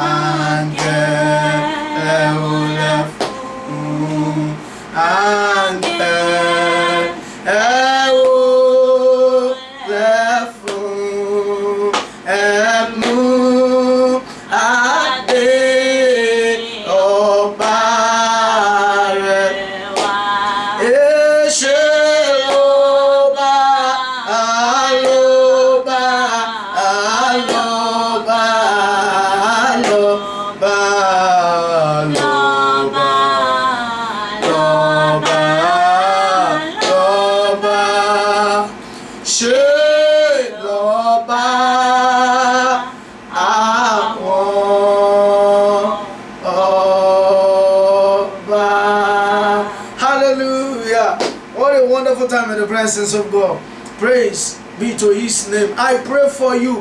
Áńgẹ́lì olè fún wonderful time in the presence of God. Praise be to his name. I pray for you.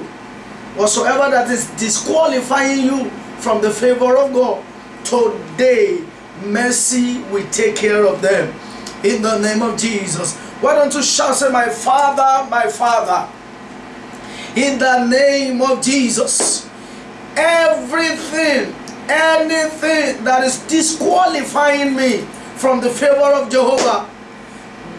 Whatsoever that is disqualifying you from the favor of God, today mercy will take care of them. In the name of Jesus. Why don't you shout, say, My Father, my Father. In the name of Jesus. Everything, anything that is disqualifying me from the favor of Jehovah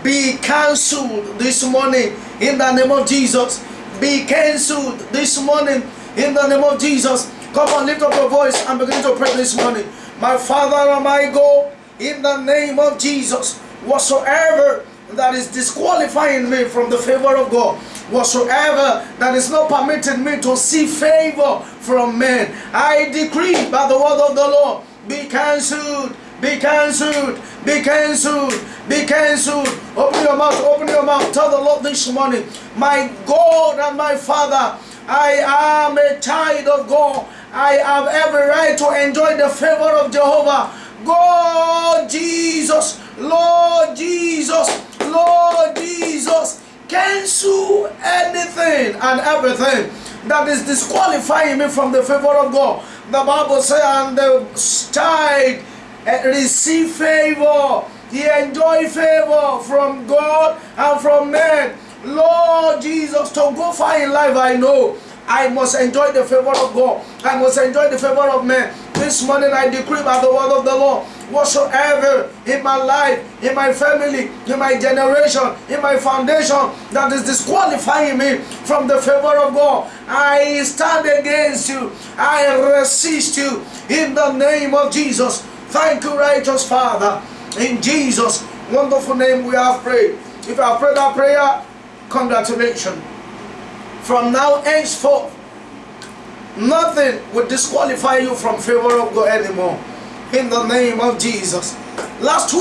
be cancelled this morning in the name of Jesus. Be cancelled this morning in the name of Jesus. Come on, lift up your voice and begin to pray this morning. My Father and my God, in the name of Jesus, whatsoever that is disqualifying me from the favor of God, whatsoever that is not permitting me to see favor from men, I decree by the word of the Lord, be cancelled, be cancelled, be cancelled, be cancelled. Open your mouth, open your mouth. Tell the Lord this morning, my God and my Father, I am a child of God. I have every right to enjoy the favor of Jehovah. God Jesus, Lord Jesus, Lord Jesus, cancel anything and everything that is disqualifying me from the favor of God. The Bible says, and the child eh, receive favor. He enjoy favor from God and from men. Lord Jesus, to go far in life, I know I must enjoy the favor of God. I must enjoy the favor of men. This morning I decree by the word of the Lord, whatsoever in my life, in my family, in my generation, in my foundation that is disqualifying me from the favor of God, I stand against you. I resist you in the name of Jesus. Thank you, righteous Father. In Jesus' wonderful name we have prayed. If I prayed that prayer, congratulations. From now henceforth, nothing will disqualify you from favor of God anymore. In the name of Jesus. Last week,